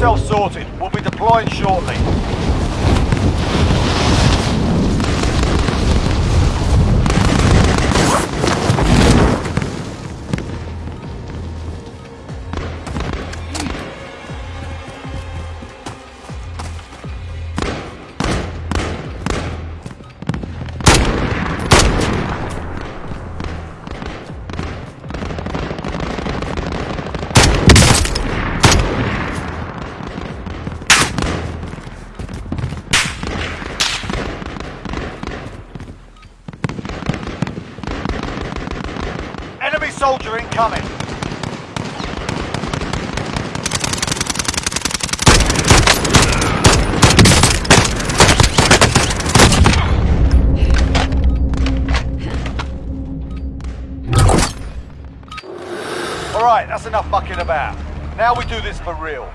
yourself sorted. We'll be deploying shortly. for real.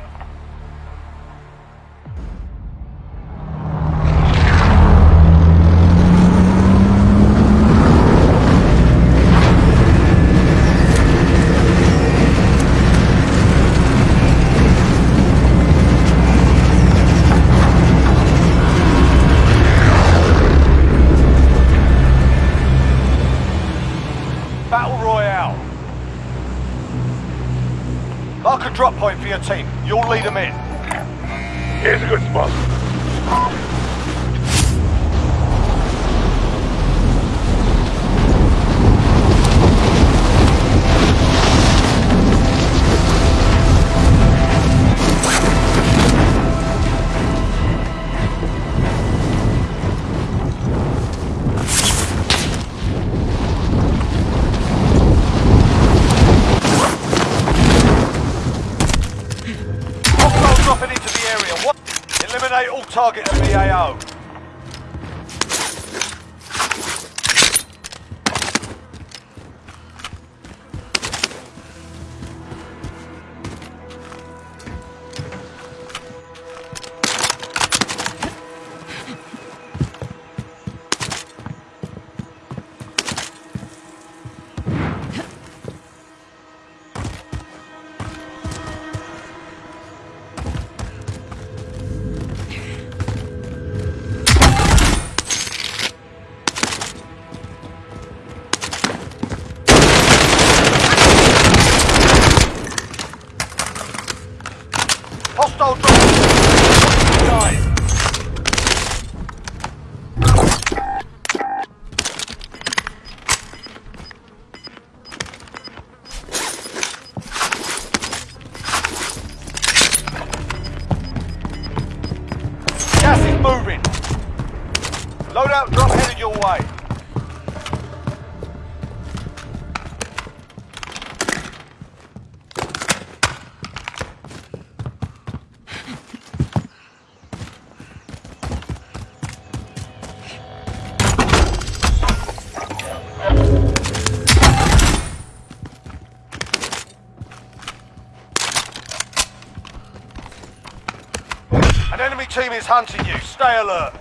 team is hunting you. Stay alert.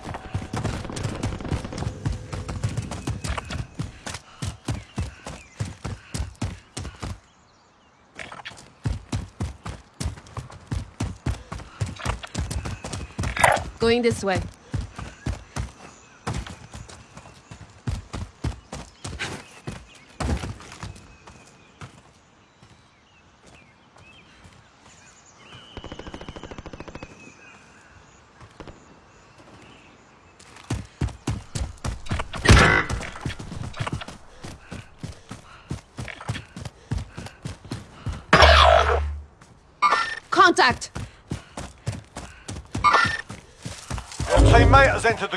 Going this way.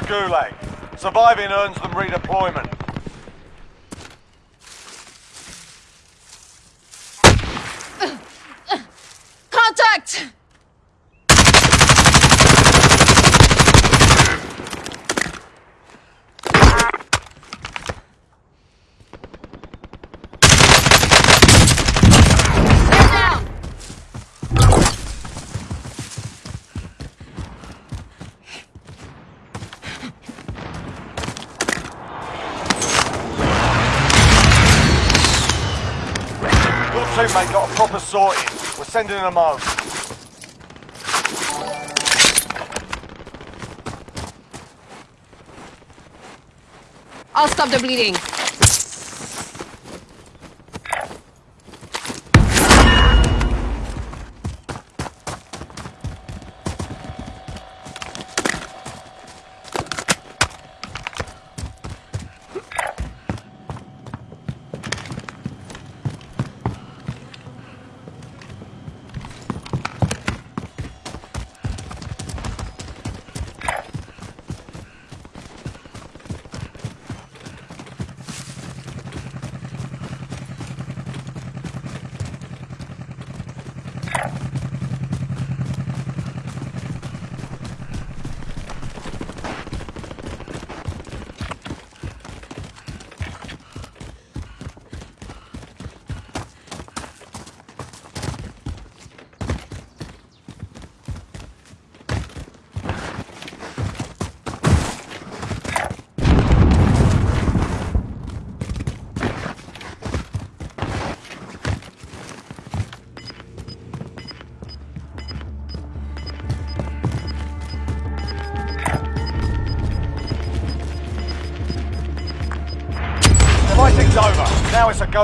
Gulag. Surviving earns them redeployment. crewmate got a proper sorting. We're sending them home. I'll stop the bleeding.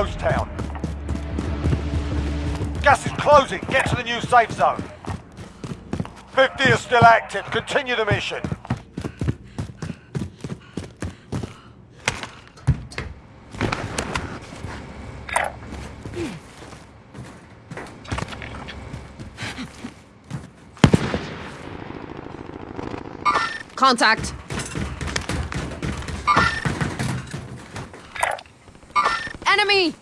Ghost town. Gas is closing. Get to the new safe zone. 50 is still active. Continue the mission. Contact. Enemy!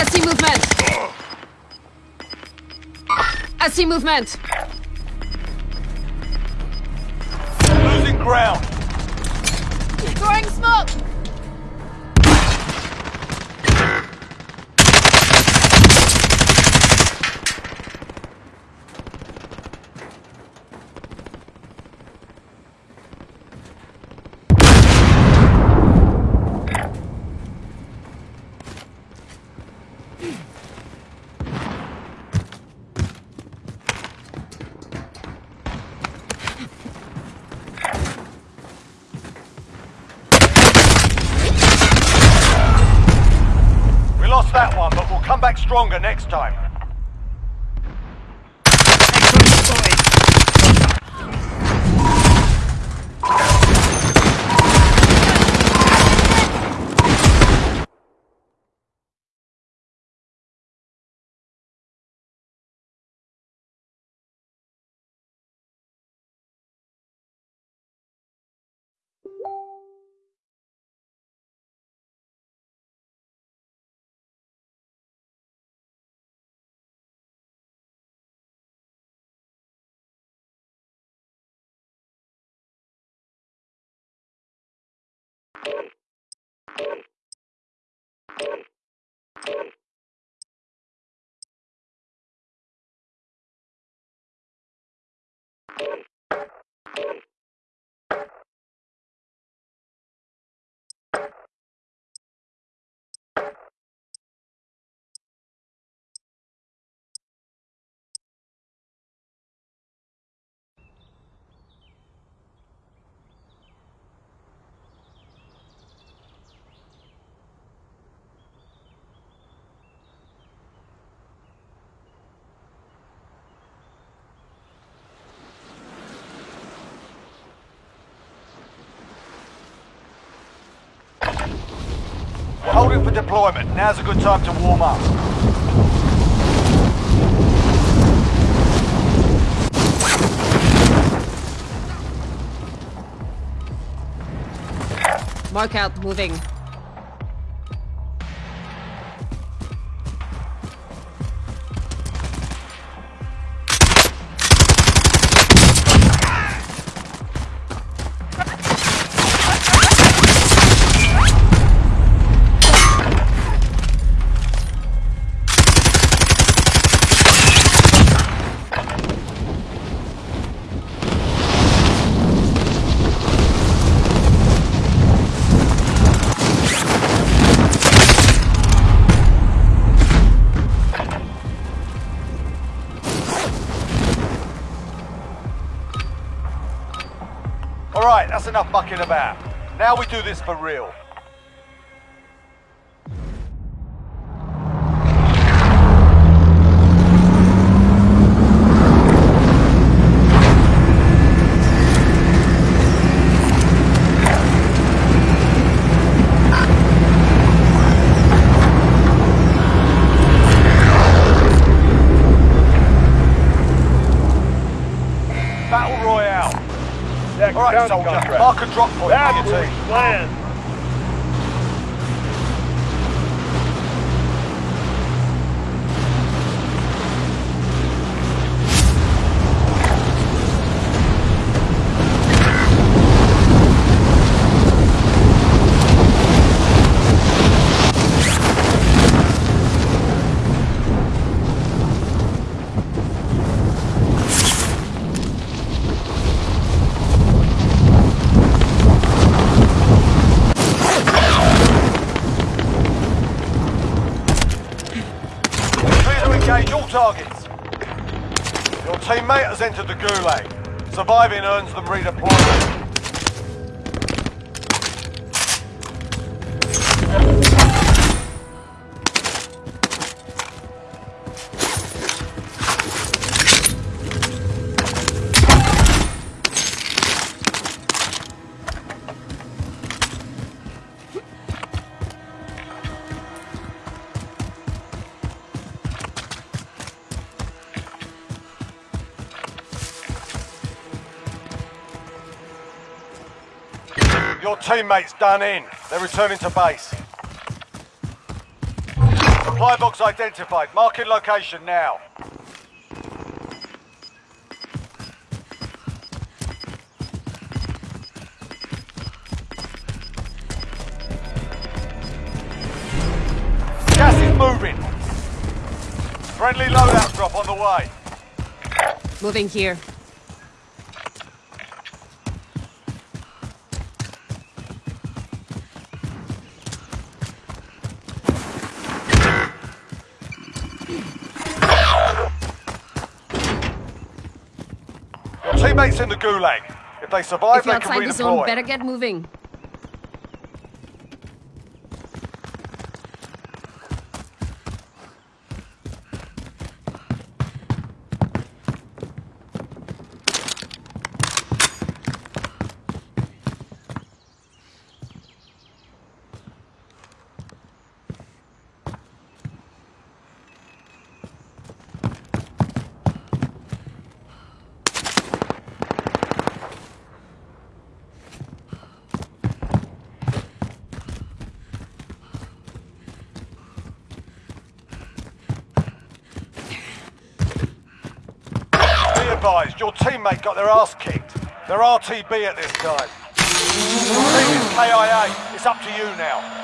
I see movement. See movement. Stronger next time. Holding for deployment. Now's a good time to warm up. Mark out, moving. Do this for real. Battle Royale. All right, soldier. Mark a drop point Bad for entered the Gulag. Surviving earns them redeployment. Teammate's done in. They're returning to base. Supply box identified. Marking location now. Gas is moving. Friendly loadout drop on the way. Moving here. Your teammate's in the Gulag. If they survive, If they can outside the zone, better get moving. Be advised, your teammate got their ass kicked. They're RTB at this time. Team is KIA. It's up to you now.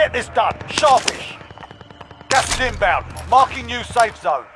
Get this done. Sharpish. Gas is inbound. Marking new safe zone.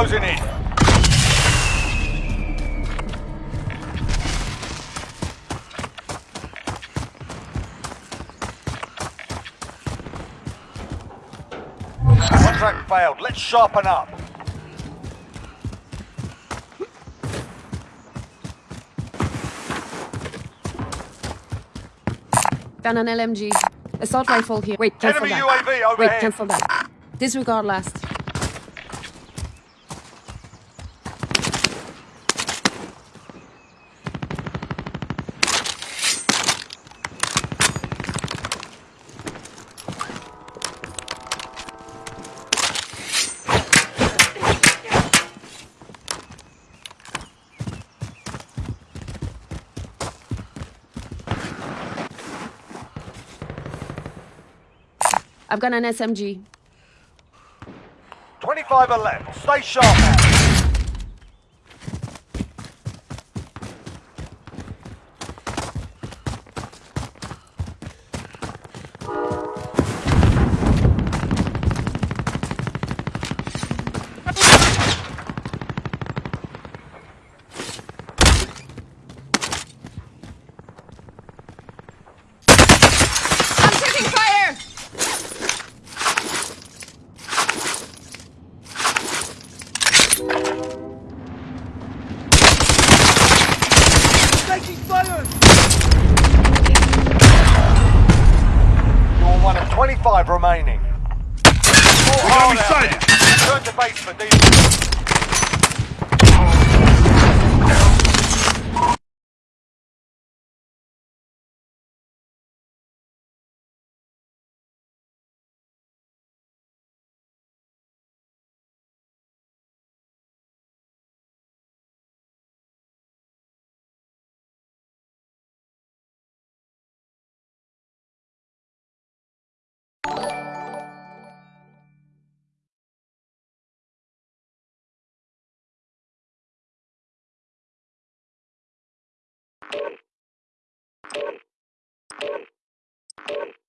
Closing in. Contract failed. Let's sharpen up. Found an LMG. Assault rifle here. Wait, cancel Enemy that. UAV Wait, cancel that. Disregard last. I've got an SMG. 25 are left. Stay sharp Thank you.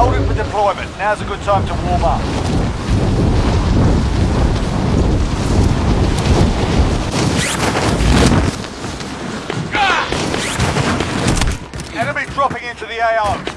We're holding for deployment. Now's a good time to warm up. Enemy dropping into the AO.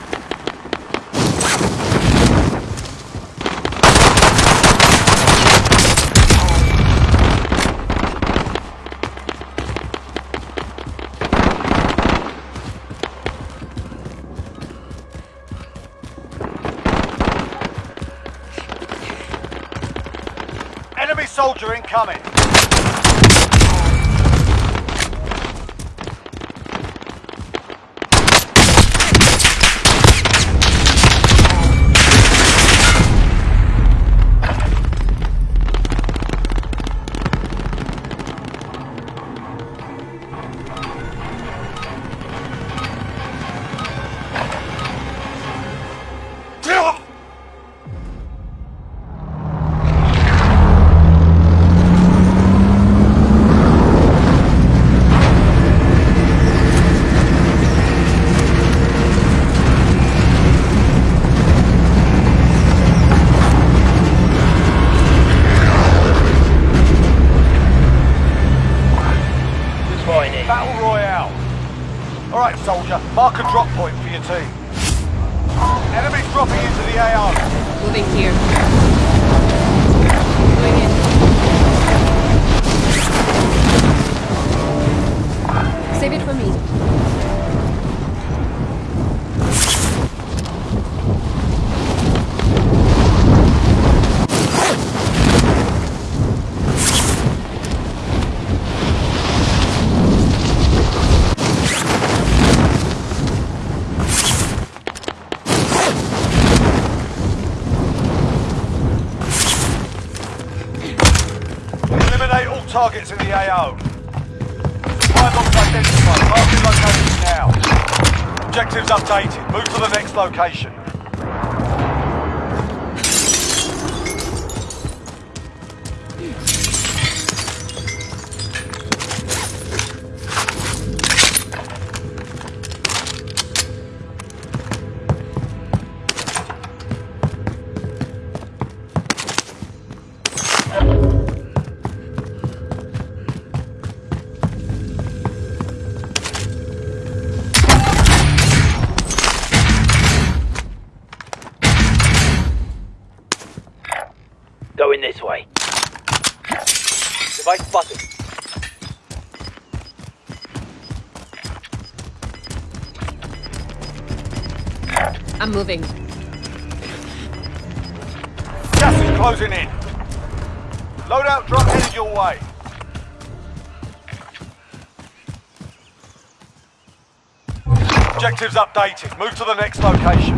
Incoming. moving. Gas is closing in. Loadout drop headed your way. Objectives updated. Move to the next location.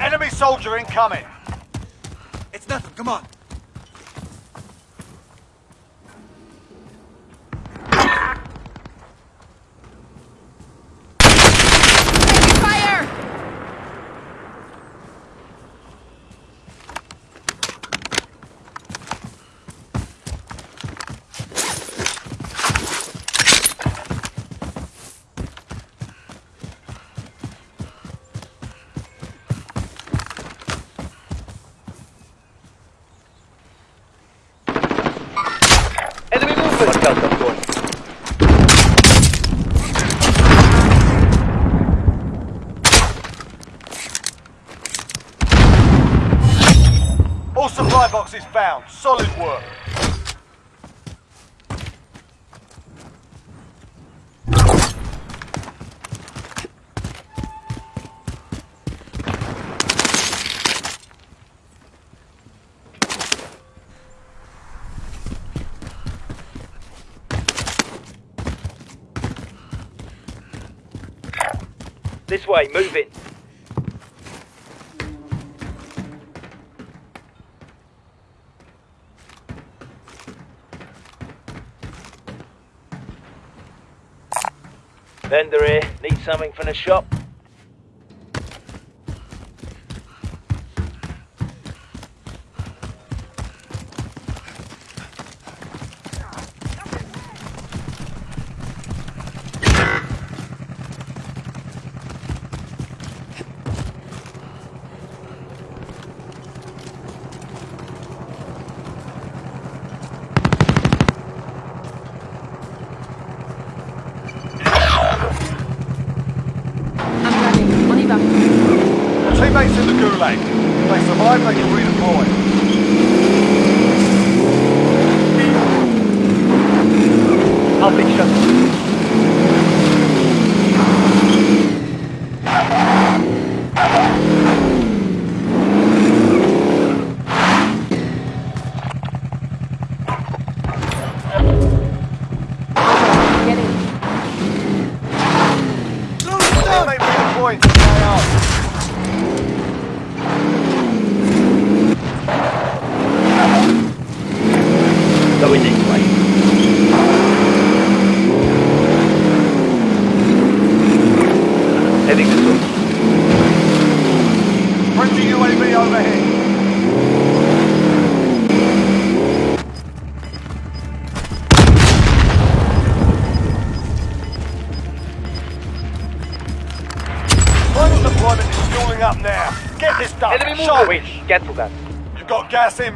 Enemy soldier incoming. All supply boxes found. Solid work. This way, moving. Vendor here, need something from the shop?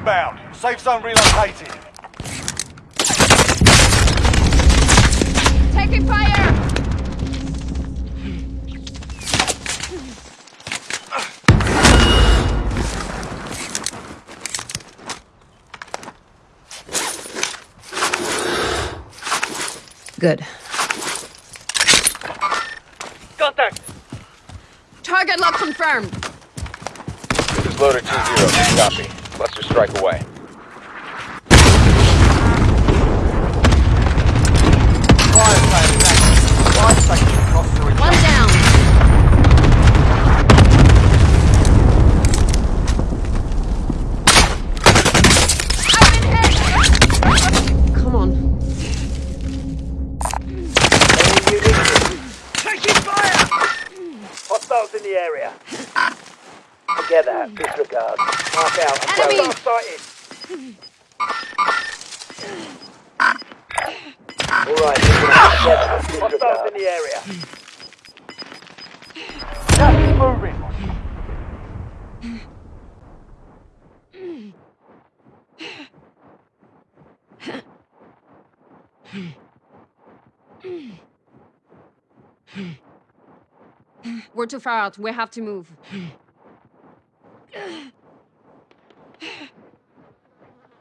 Inbound. Safe zone relocated. Taking fire! Good. Contact. Target lock confirmed. This is loader 2-0. Copy. Cluster strike away. Fire station active. Fire across the One down. Together. Disregard. Mark out. Enemy! Hostile sighted. Alright. Hostiles in the area. Is moving. We're too far out. We have to move.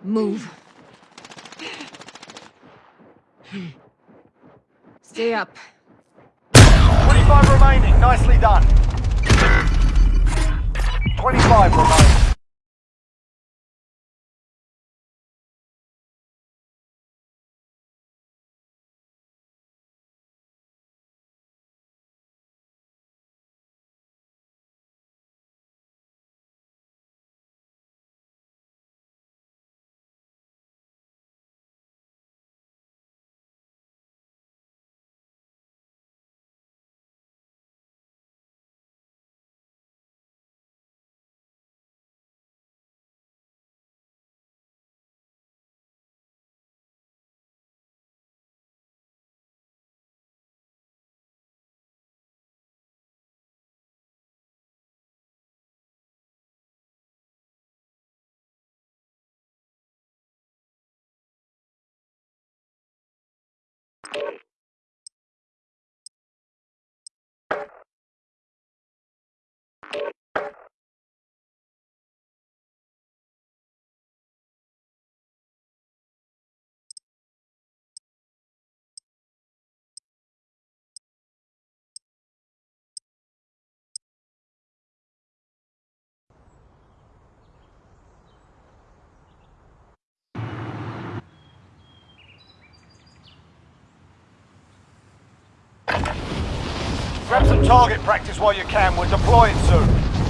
Move. Stay up. 25 remaining. Nicely done. 25 remaining. Grab some target practice while you can. We're deploying soon.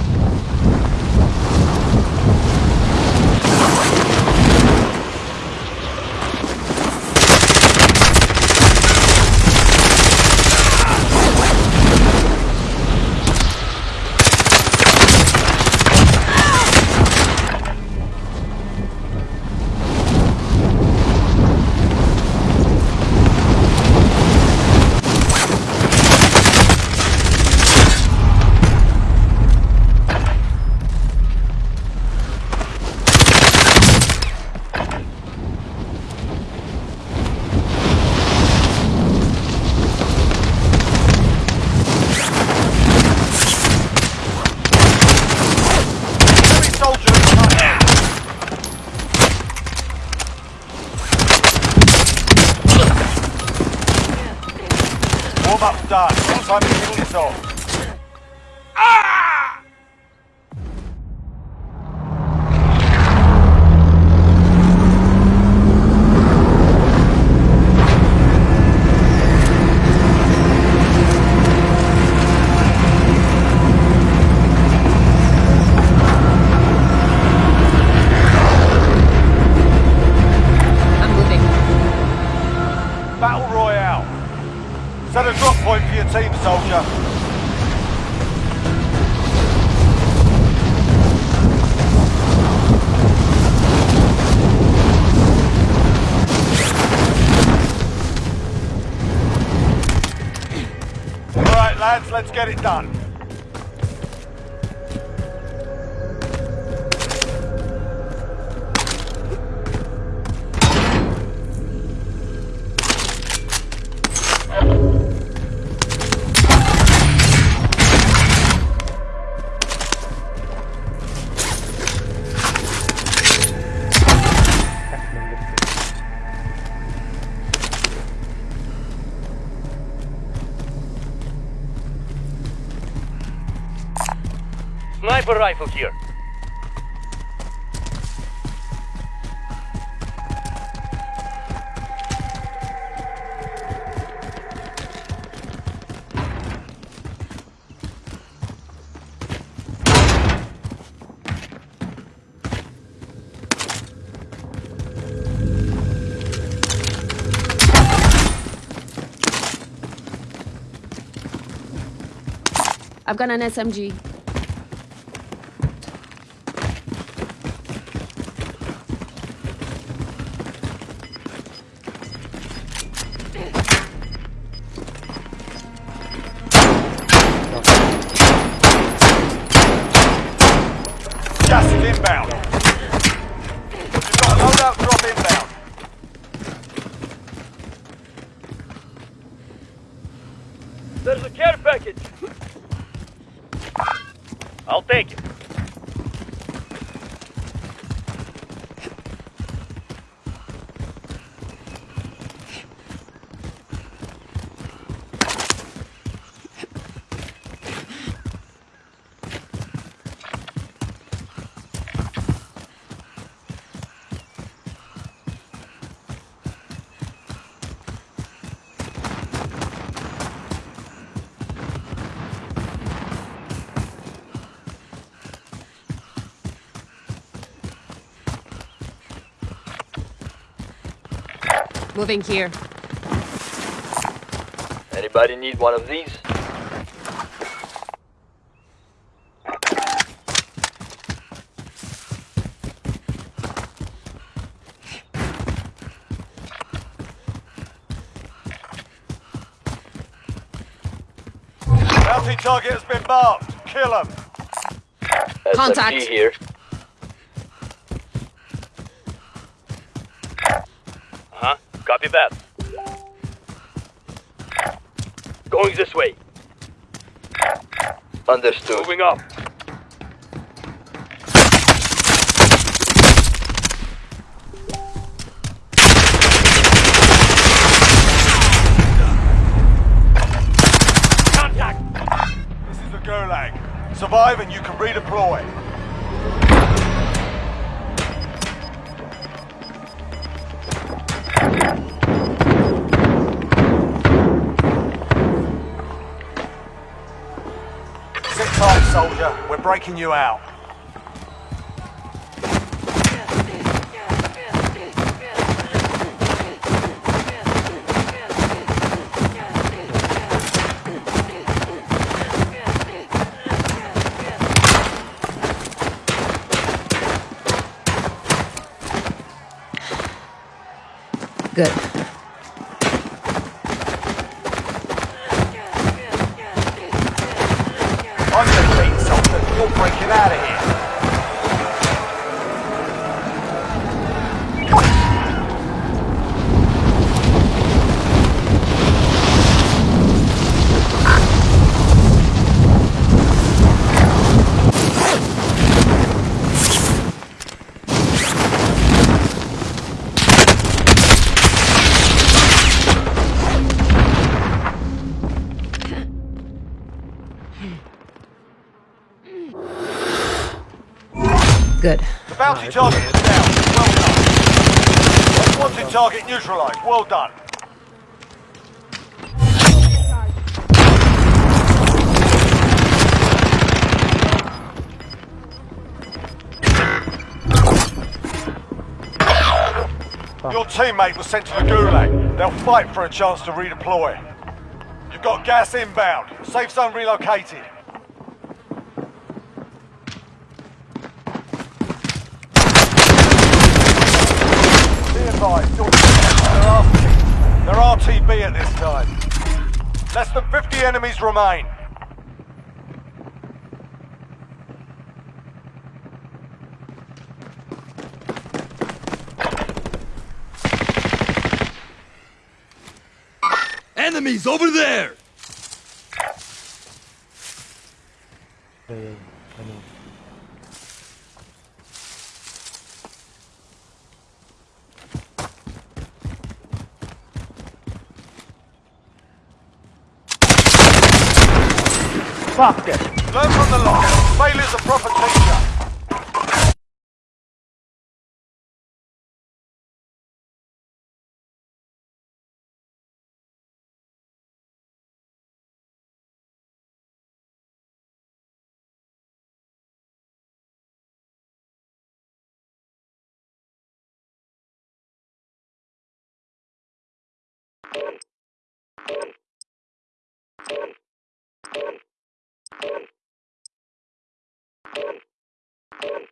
Get it done. Sniper rifle here. I've got an SMG. Moving here. Anybody need one of these? Bounty target has been marked. Kill him. Contact. SMG here. Uh-huh. Copy that. Going this way. Understood. Moving up. Contact! This is the Gulag. Survive and you can redeploy. We're you out. Good. The bounty target is down. Well done. Wanted target neutralized. Well done. Your teammate was sent to the Gulag. They'll fight for a chance to redeploy. You've got gas inbound. Safe zone relocated. Be they're RT. They're RTB at this time. Less than 50 enemies remain. Enemies over there! Learn from the loss. Failure's a proper teacher. Get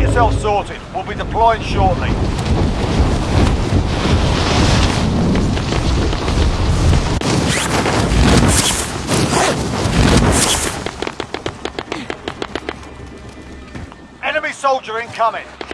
yourself sorted. We'll be deploying shortly. Soldier incoming.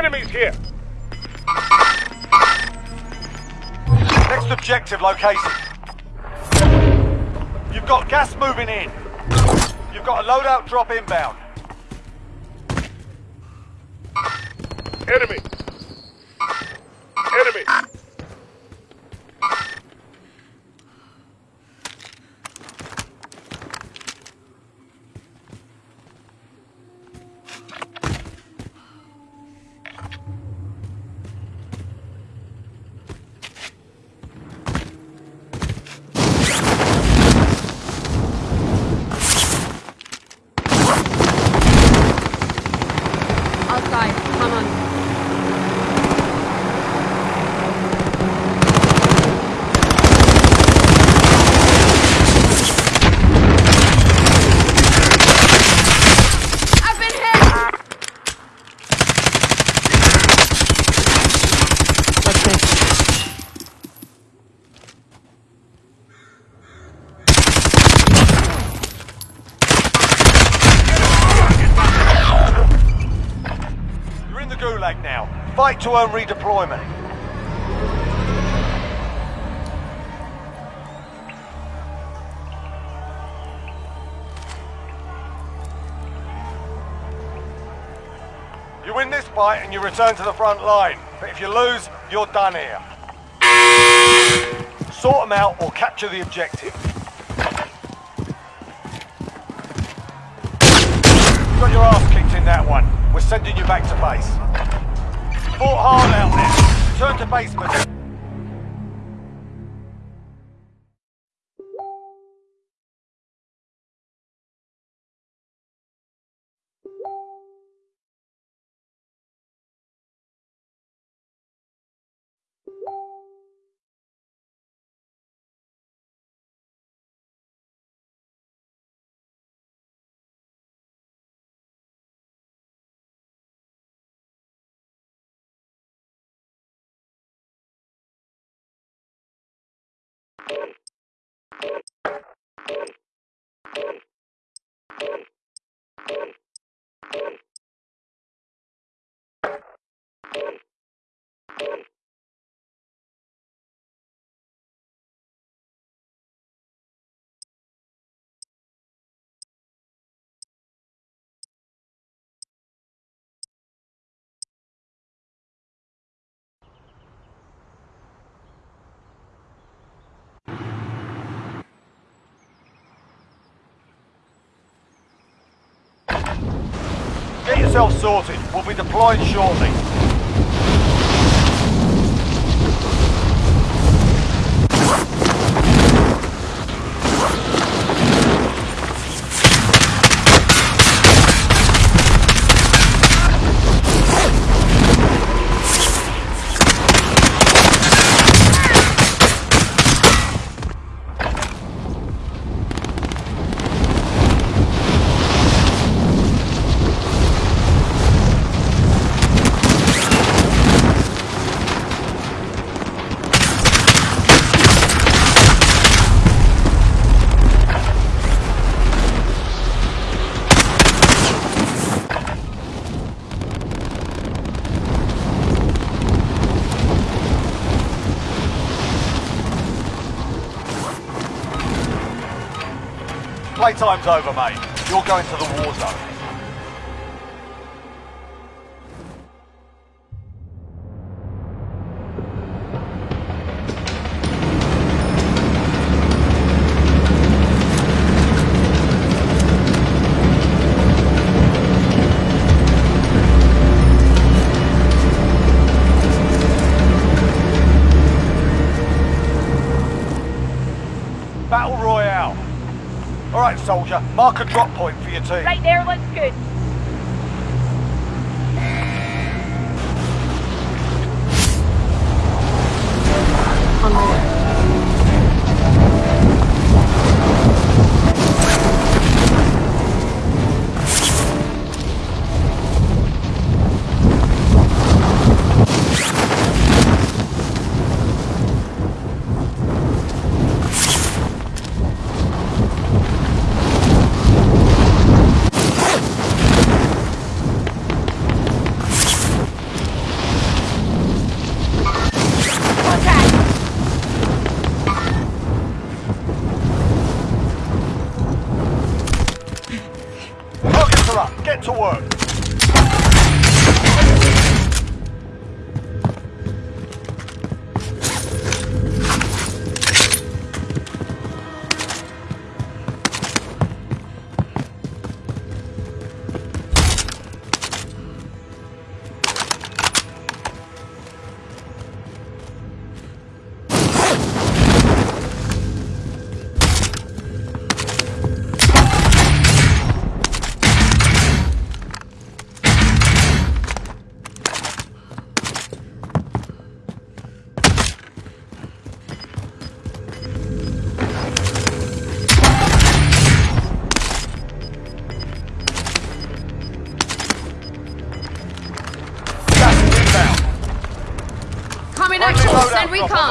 Enemies here. Next objective located. You've got gas moving in. You've got a loadout drop inbound. Enemy. Outside. Come on. Fight earn redeployment. You win this fight and you return to the front line. But if you lose, you're done here. Sort them out or capture the objective. You got your ass kicked in that one. We're sending you back to base. Fought hard out there. Return to basement. Get yourself sorted. We'll be deploying shortly. Playtime's over, mate. You're going to the war zone. Soldier. Mark a drop point for your team. Right there looks good.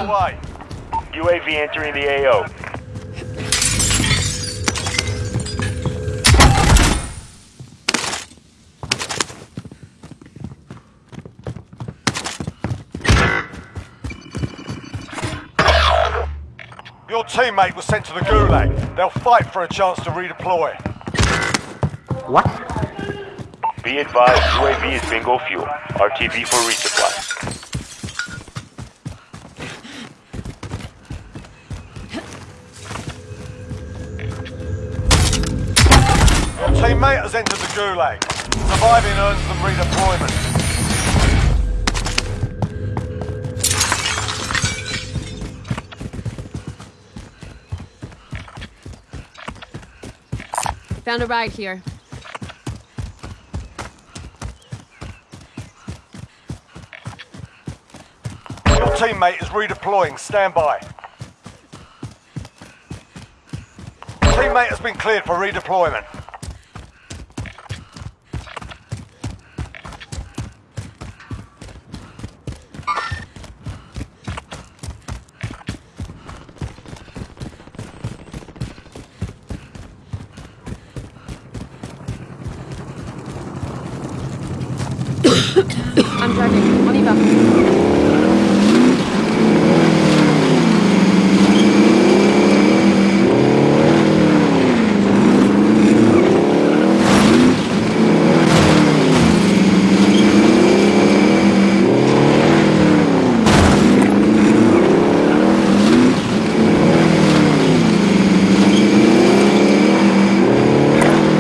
down. UAV entering the AO. Your teammate was sent to the Gulag. They'll fight for a chance to redeploy. What? Be advised, UAV is bingo fuel. RTB for resupply. Has entered the Gulag. Surviving earns them redeployment. Found a ride here. Your teammate is redeploying. Stand by. Teammate has been cleared for redeployment. I'm driving. On y va.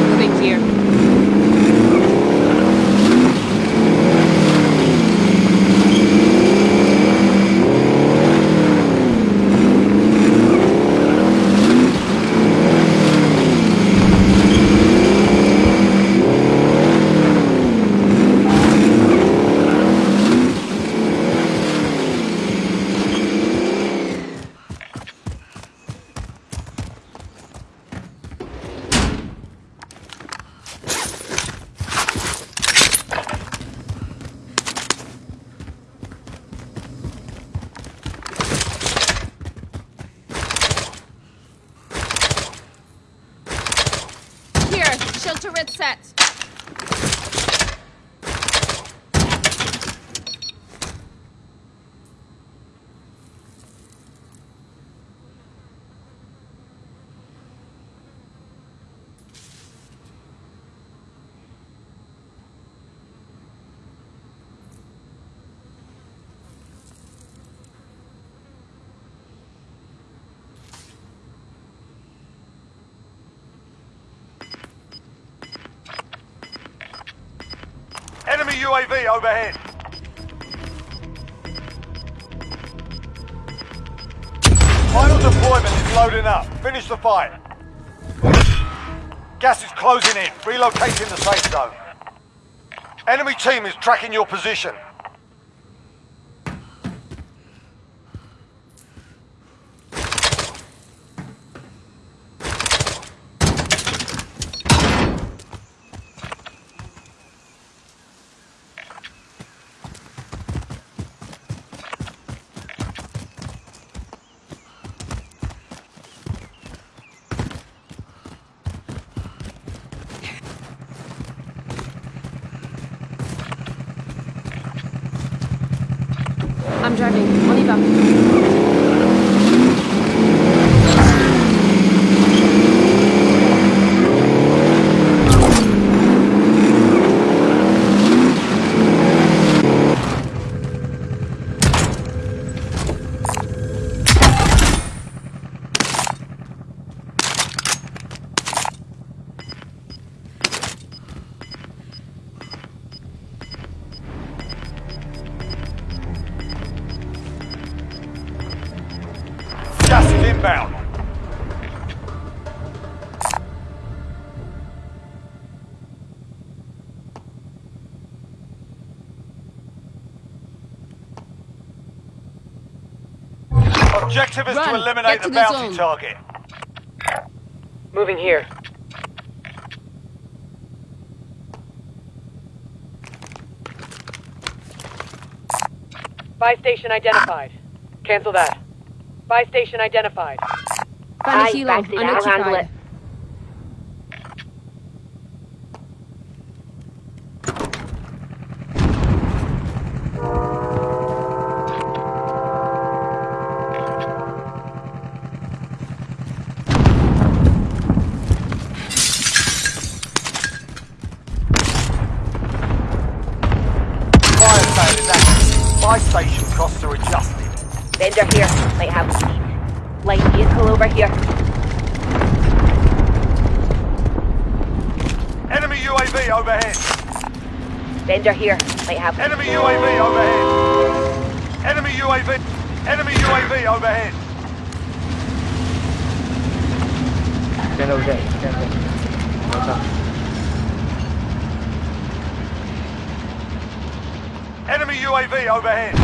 Moving here. Here, shield UAV overhead. Final deployment is loading up. Finish the fight. Gas is closing in. Relocating the safe zone. Enemy team is tracking your position. Objective is to eliminate Get to the the bounty zone. target. Moving here. Buy station identified. Cancel that. Buy station identified. Found a Aye, it, I'll handle Unoccupied. It. Buy station costs are adjusted. Vendor here. Might have a. Light vehicle over here. Enemy UAV overhead. Vendor here. Might have Enemy UAV overhead. Enemy UAV. Enemy UAV overhead. Stand over there. Stand there. What's up? Enemy UAV overhead.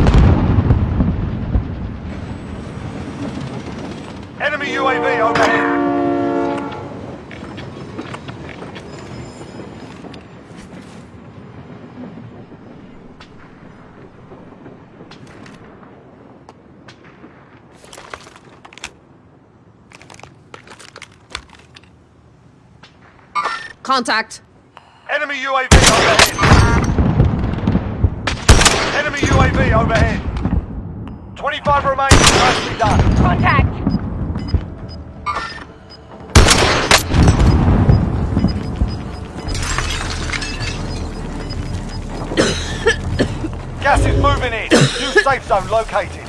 Enemy UAV overhead. Contact. Enemy UAV Enemy UAV overhead. 25 remain. Nicely done. Contact! Gas is moving in. New safe zone located.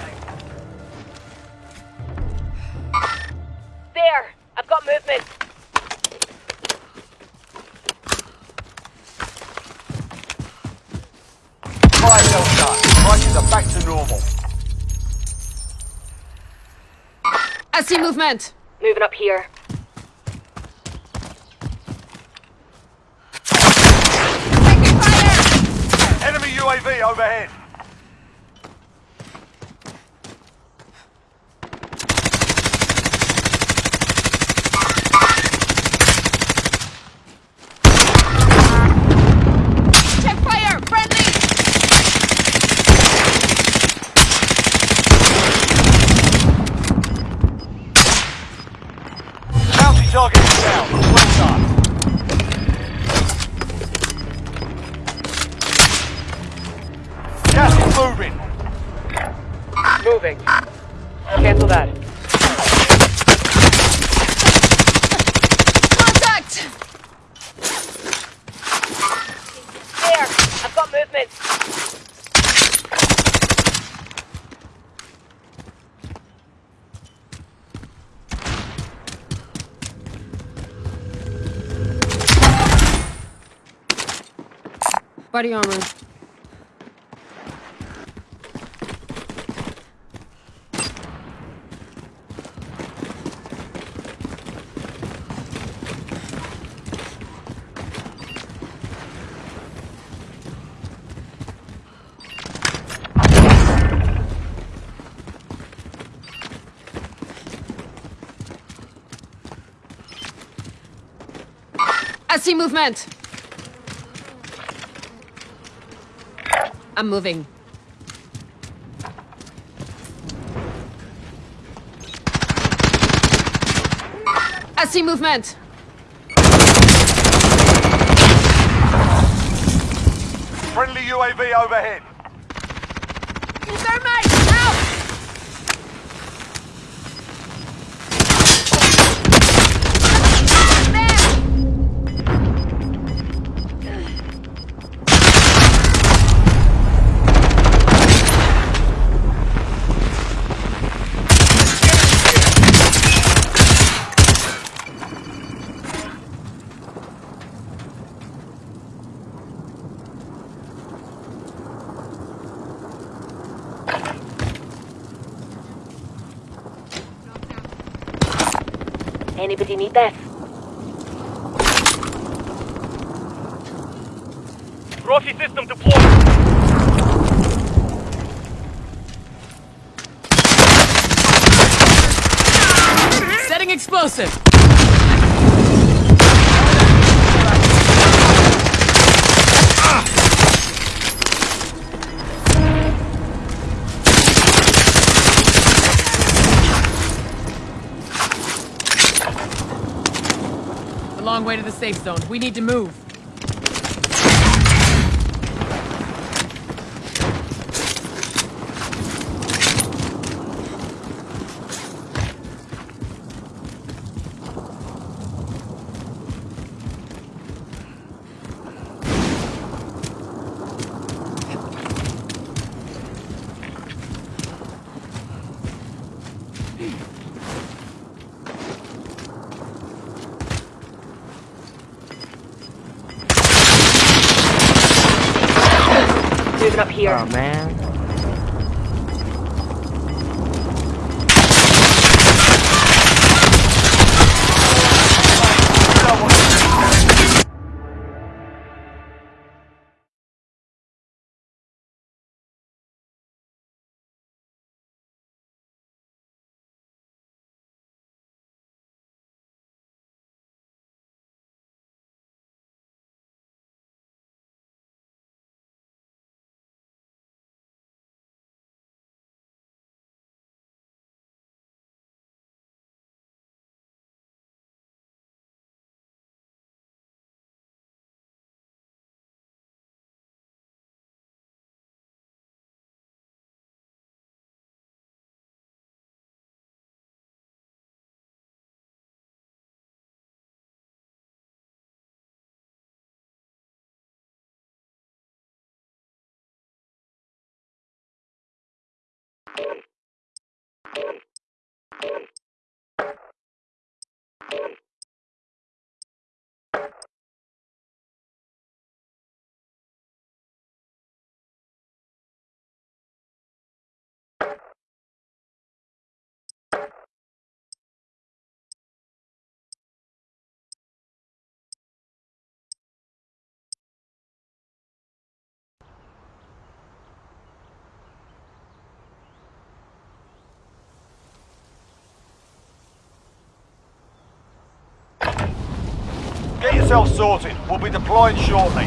Movement. Moving up here. Enemy UAV overhead. Body armor. I see movement. I'm moving. I see movement. Friendly UAV overhead. Anybody need this? Trophy system deployed. Setting explosive. A long way to the safe zone. We need to move. Man. Get yourself sorted. We'll be deploying shortly.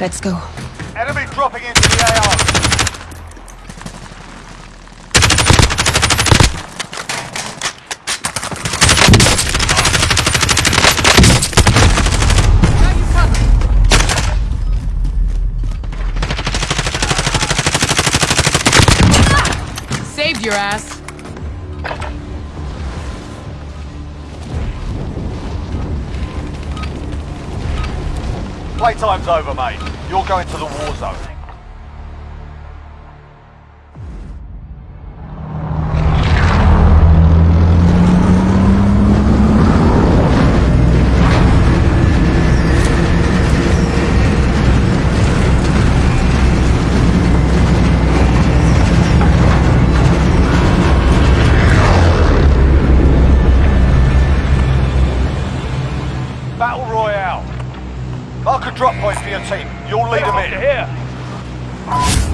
Let's go. Enemy dropping into the AO. Saved your ass. Playtime's over, mate. You're going to the war zone. Battle Royale. Mark a drop point for your team. You'll lead them in. Here.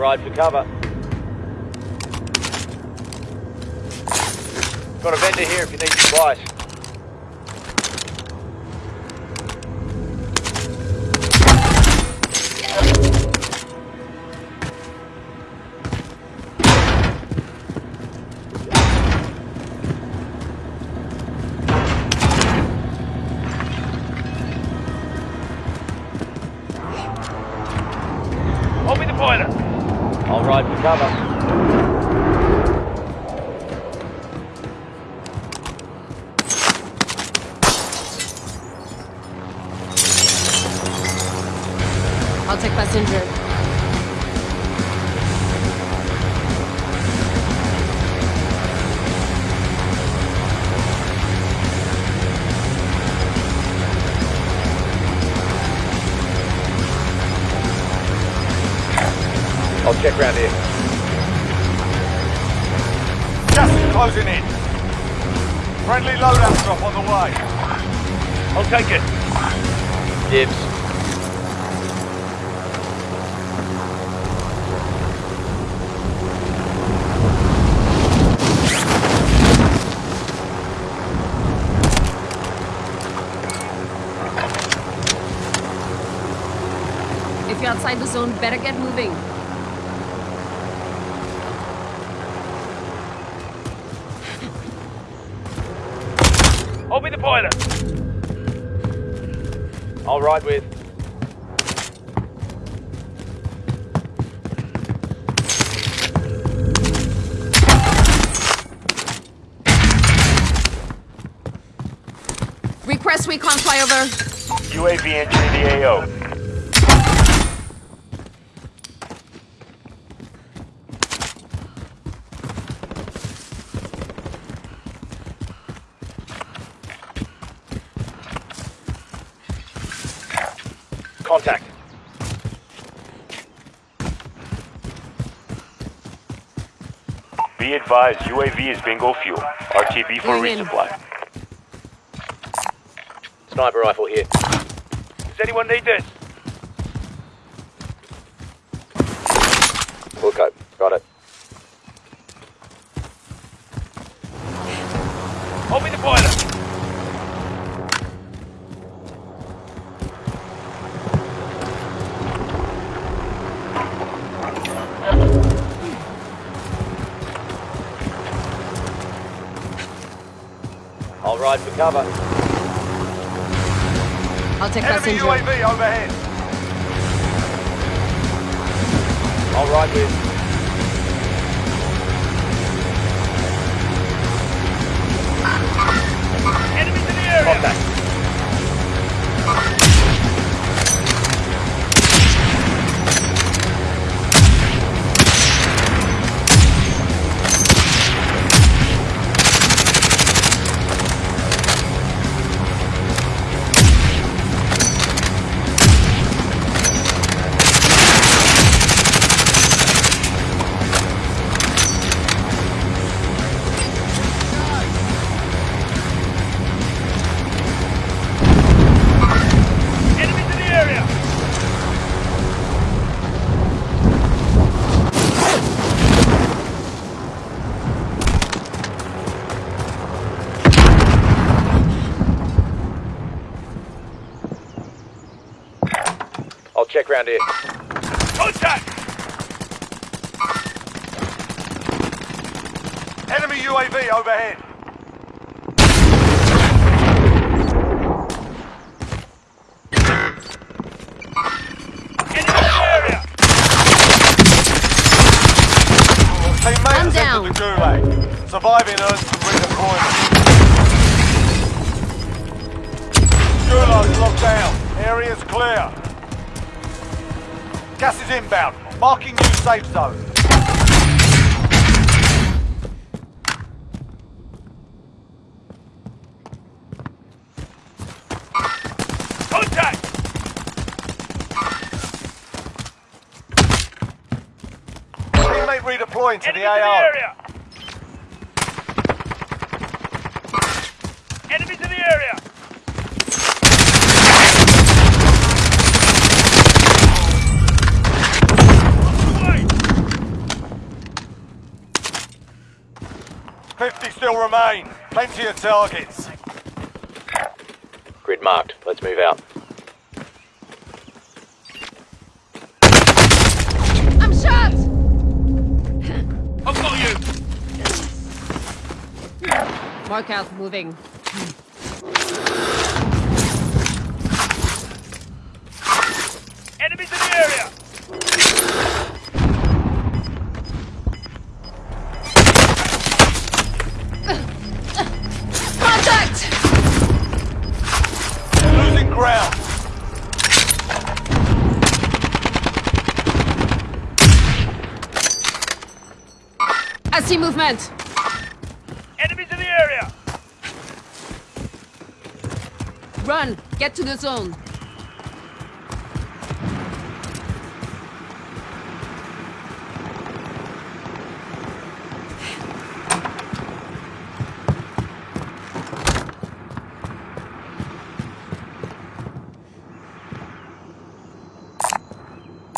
Ride for cover. Got a vendor here if you need supplies. UAV entering the AO. Contact. Be advised, UAV is bingo fuel. RTB for resupply. Sniper rifle here. Does anyone need this? Wilco. Got it. Open the pilot. I'll ride for cover. I'll take Enemy passenger. UAV overhead. I'll ride with. Safe zone. Contact. Teammate redeploying to Enemies the in the AO. area. Enemies in the area. Away. 50 still remain. Plenty of targets. Grid marked. Let's move out. I'm shot! I've got you. Mark out, moving. Movement. Enemies in the area. Run. Get to the zone.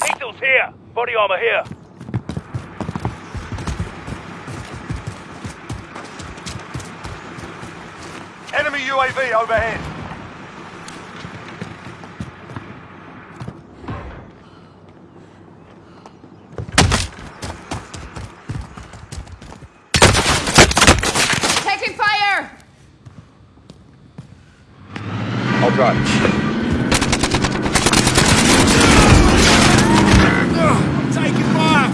Pistols here. Body armor here. Enemy UAV overhead. assault drive. Taking fire!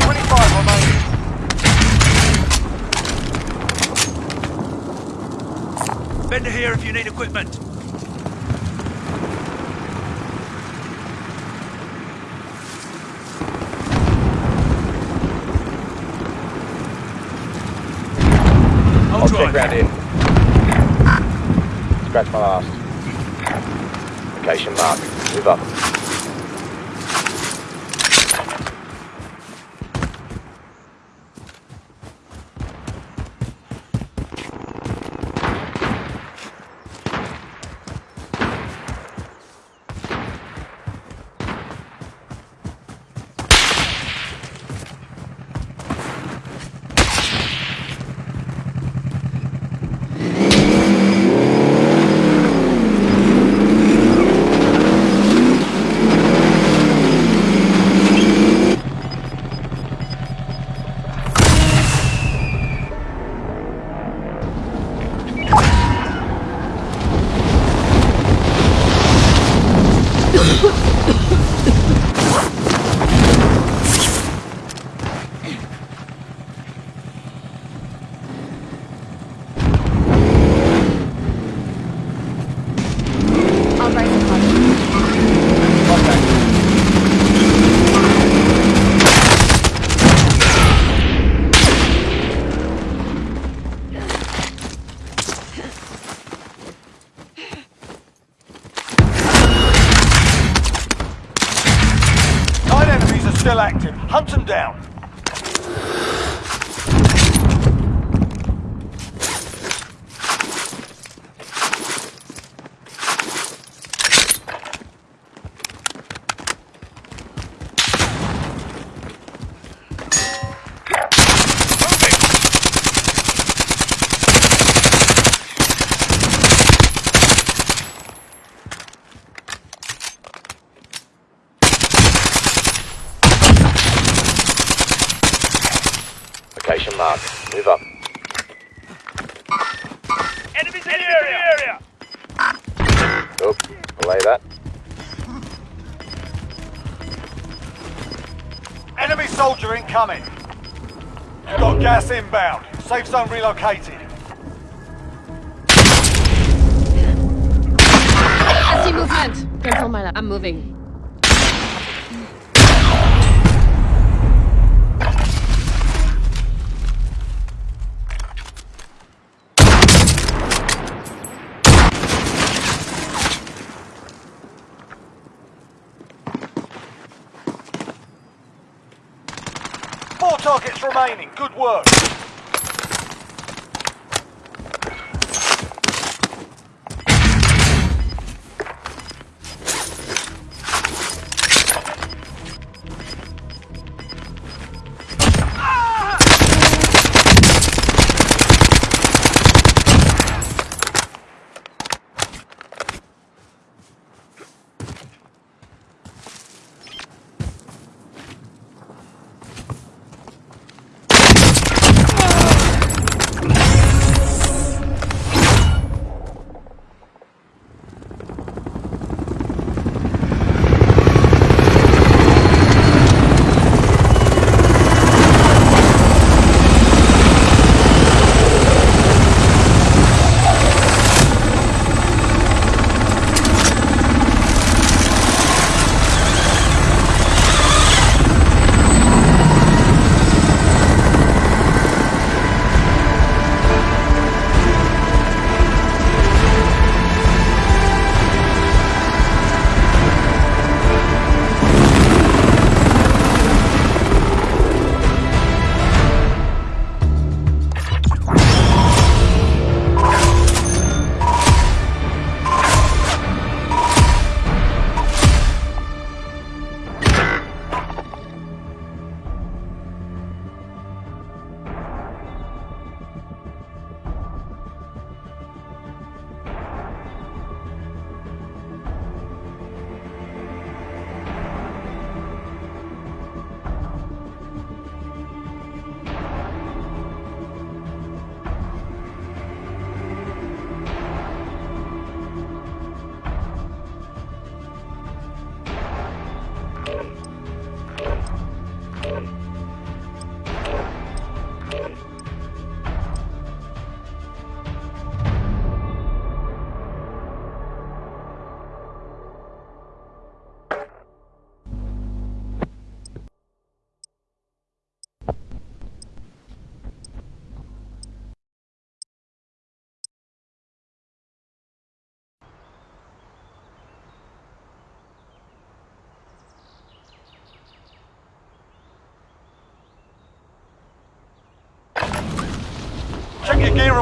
Twenty-five remaining. Vendor here if you need equipment. I'll I'll check round in. Scratch my last. Location mark. Move up. Zone relocated. I see movement. Cancel my. I'm moving. Four targets remaining. Good work.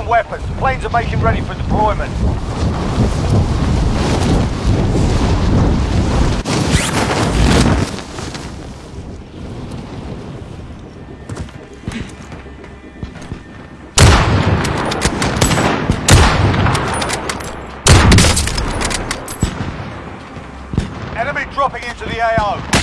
Weapons. Planes are making ready for deployment. Enemy dropping into the AO.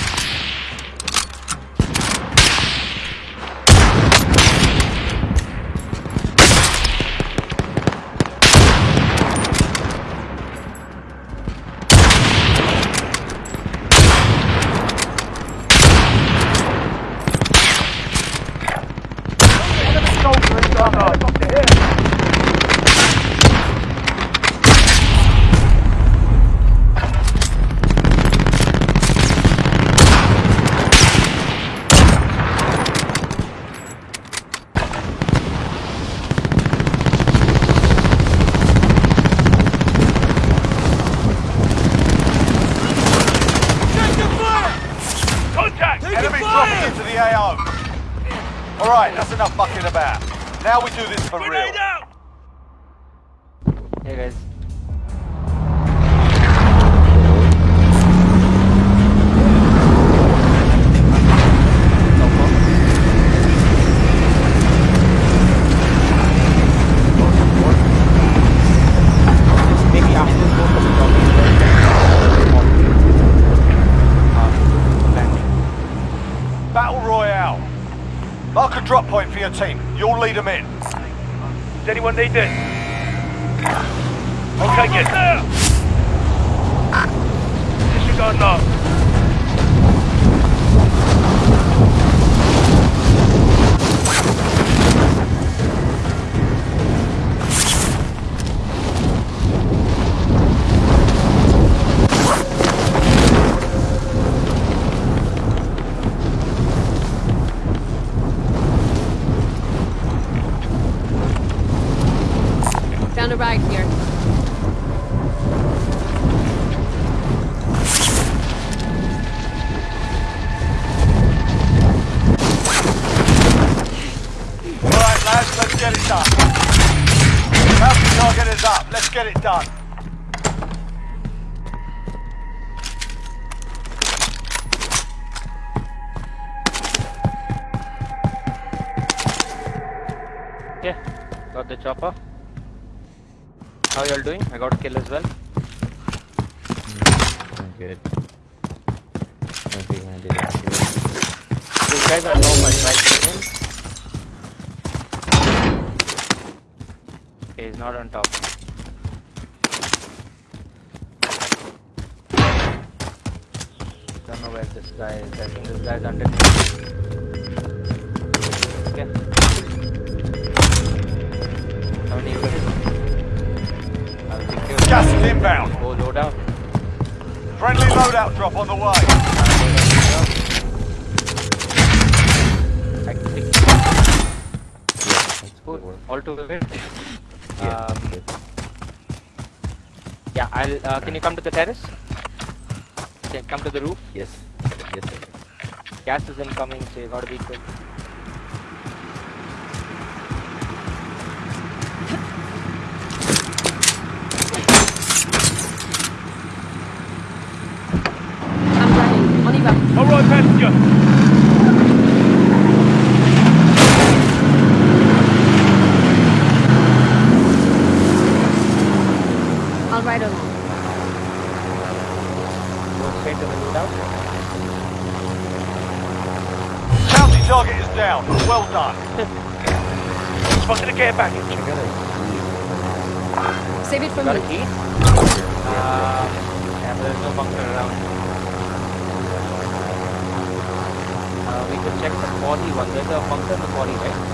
Where this guy is. I think this guy's underneath. Okay. How many is it? I'll take care of Gas it. is inbound. Go load out. Friendly loadout drop on the way. I can take That's Cool. good. All to the way. Yeah. Um. Yeah, I'll. Uh, can you come to the terrace? Can come to the roof. Yes. Yes. Sir. Gas is incoming, so you gotta be quick. I'm driving. On y va. All right, passenger. I'll ride along. Go straight to the loadout. Bounty target is down. Well done. Spotted a care package. Save it for Got me. a key? Uh, yeah, but there's no bunker around. Uh, we could check the 41. There's a bunker in the 40, right?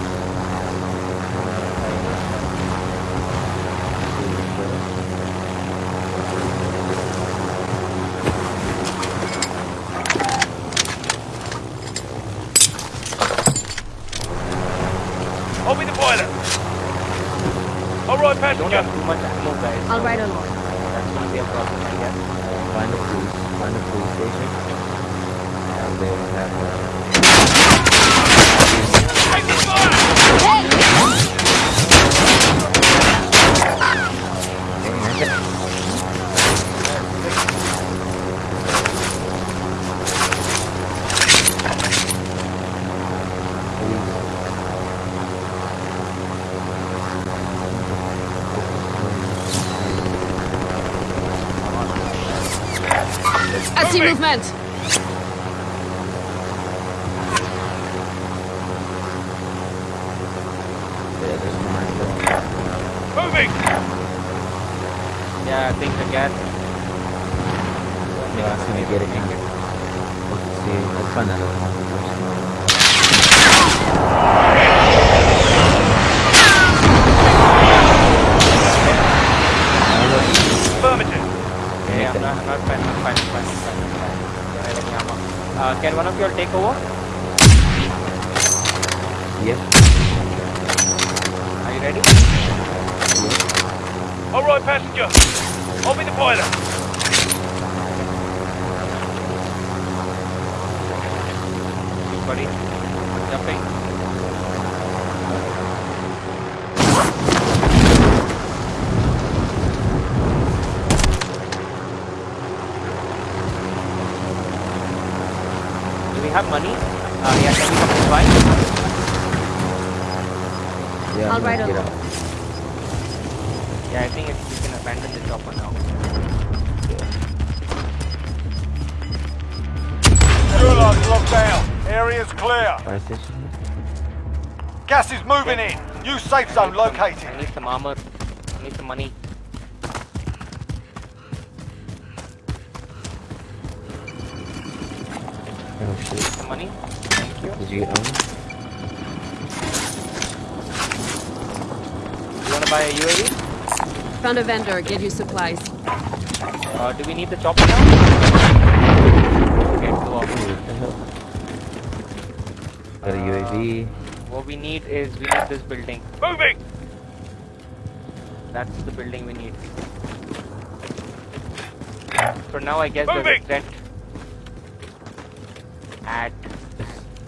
Moving. movement! Yeah, there's one right there. Moving. Yeah, I think the gas. Yeah, I see me get it in. Let's see. Let's find another one first. Affirmative. Yeah, I'm not, I'm not fine, I'm fine, I'm fine, I'm fine, I'm fine. Yeah, I have any ammo. Uh, can one of you all take over? Yep. Are you ready? All right, passenger. I'll be the pilot. Buddy. Jumping. Clear. Fire station. Gas is moving in. New safe zone located. I need some armor. I need some money. Oh shit. Some money. Thank you. Did you get on? You wanna buy a UAV? Found a vendor, get you supplies. Uh, do we need the chopper now? Okay, go off. What the hell? Got a UAV. What we need is we need this building. Moving. That's the building we need. For now, I guess there's a Moving. at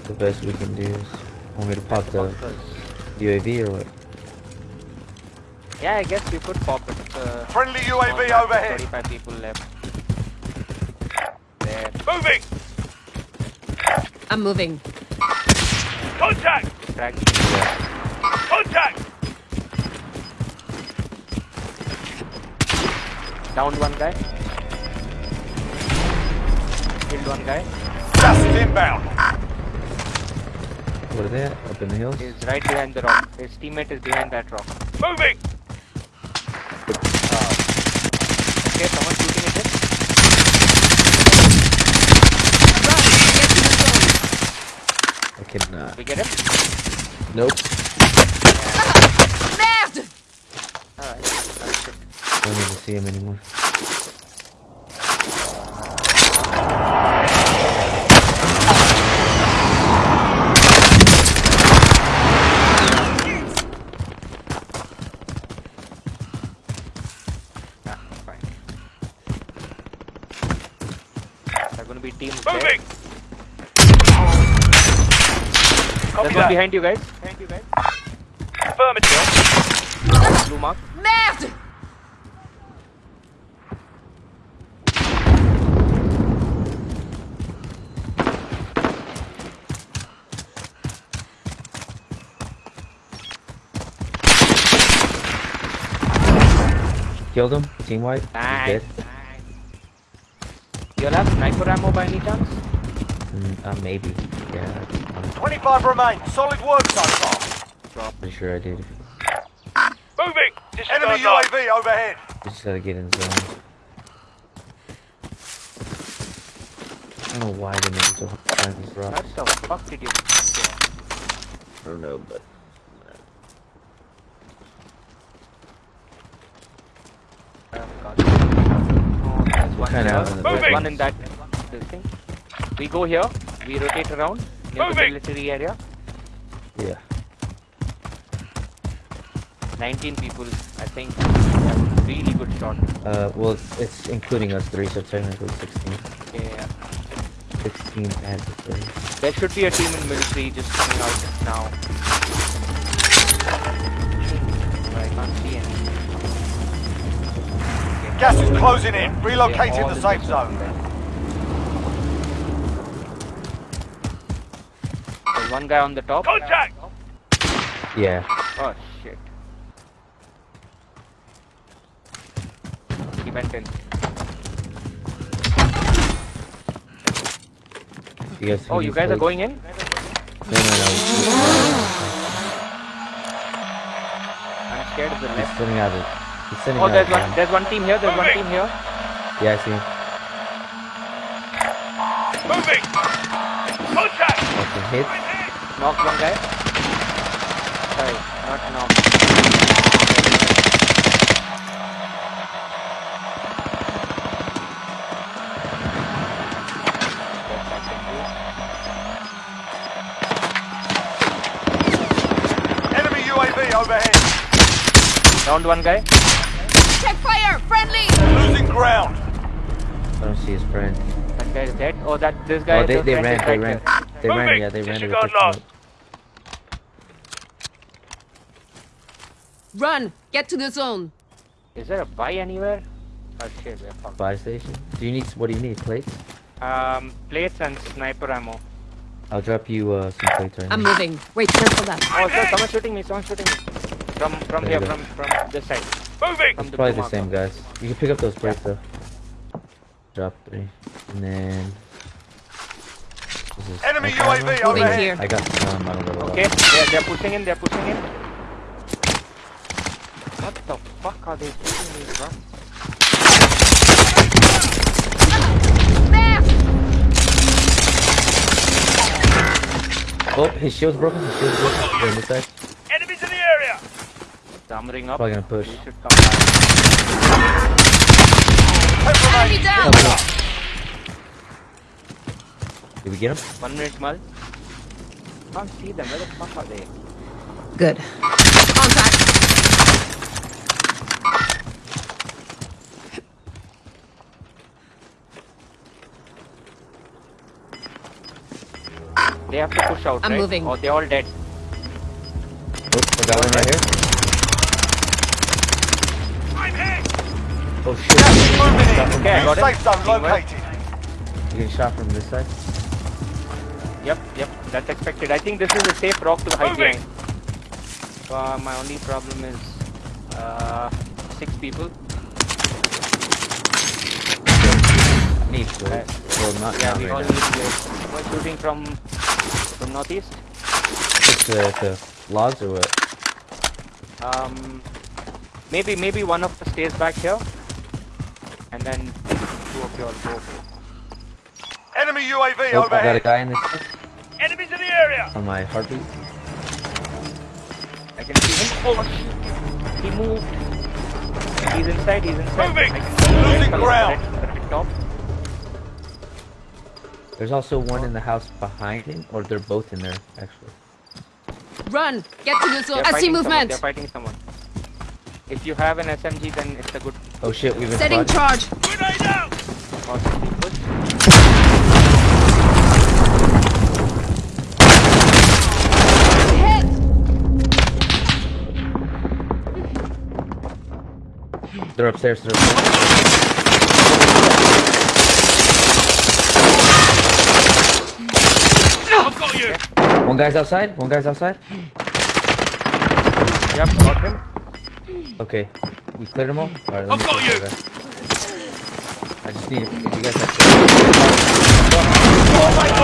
The best we can do is want me to pop the Foxes. UAV or what? Yeah, I guess you could pop it. Uh, Friendly UAV map, overhead. 35 people left. There. Moving. I'm moving. Contact. Frag. Contact. Downed one guy. Killed one guy. Gas is inbound. What are they? Up in the hills? He's right behind the rock. His teammate is behind that rock. Moving. Okay, someone shooting at him. I cannot. Uh, we get him? Nope. Merde! Alright. That's it. Don't even see him anymore. Ah, fine. They're gonna be teams there. Moving. There's Copy one that. behind you guys. Behind you guys. Affirmative. Blue mark. Merde! Killed him. Team white. He's Nice. dead. You all have sniper ammo by any chance? Mm, uh, maybe. Yeah. I'm 25 remain. Solid work so far. pretty sure I did. Moving. Enemy Disregard that. UAV overhead. We just gotta get in zone. I don't know why they make it so hard to find these rocks. What the fuck did you I don't know, but one Kinda out in the Moving. one in that thing. We go here. We rotate around near the military area. yeah. 19 people, I think. Yeah, really good shot. Uh, well, it's including us three, so technically 16. Yeah. 16 and three. There should be a team in military just coming out now. But I can't see any. Okay. Gas is closing in. Okay, Relocating the safe just zone. there. There's one guy on the top. Contact. Yeah. Oh shit. He went in. You guys. Oh, you guys are going in? No, no, no. I'm scared of the He's left. sending out. A, he's sending Oh, out. there's one. gun. There's one team here. There's one team here. Yeah, I see him. Moving! Contact! Fucking hit. Knocked one guy. Sorry, not knocked. Enemy UAV overhead. Downed one guy. Check fire! Friendly! Losing ground. I don't see his friend. That guy is dead. Oh, that this guy. Oh, they, the they friend ran. They right ran. here. They ran. Moving. Yeah, they ran. to Disregard pick him lost. up. Run! Get to the zone! Is there a buy anywhere? Oh shit, we're fucked. Buy station. Do you need? What do you need? Plates? Um, plates and sniper ammo. I'll drop you uh, some plates right I'm now. moving. Wait, cancel that. Oh, sir, someone's shooting me. Someone's shooting me. From from There here, from from this side. Moving! From the Probably the same marker. guys. You can pick up those plates though. Drop three, and then. This is Enemy sniper ammo. UAV Moving overhead. here. I got some. I don't know. Okay, they're, they're pushing in. They're pushing in. What the fuck are they shooting me from? Oh, his shield's broken. His shield's broken. Go on this side. Enemies in the area! Armoring up. Probably gonna push. We should come back. Enemy down! Did we get him? One minute, Mal. Can't see them. Where the fuck are they? Good. Contact! They have to push out, I'm right? moving. Or they're all dead. Oh, I got one right here. I'm hit! Oh shit! Moving in. Okay, I got it. Safe zone Teamwork. located. You getting shot from this side? Yep, yep. That's expected. I think this is a safe rock to hide Moving. behind. Uh, my only problem is uh, six people. Need plates. Well, not, Yeah, we all right need now. plates. We're shooting from from northeast. Just the, the logs or what? Um, maybe maybe one of us stays back here, and then two of you all go. Enemy UAV Oh, I got a guy in this Enemies in the area! on my heartbeat. I can see him. Oh shit! He moved. He's inside. He's inside. Moving. I can. Losing ground. There's also one in the house behind him, or they're both in there actually. Run! Get to the zone! I see fighting someone, movement! They're fighting someone. If you have an SMG, then it's a good Oh shit, we've been Setting spotted. charge! Grenade out! Hit! They're upstairs. They're upstairs. I've got you! One guy's outside. One guy's outside. Yep, got him. Okay, we cleared them all. All right, I've got you. I just need you guys have. Oh my god,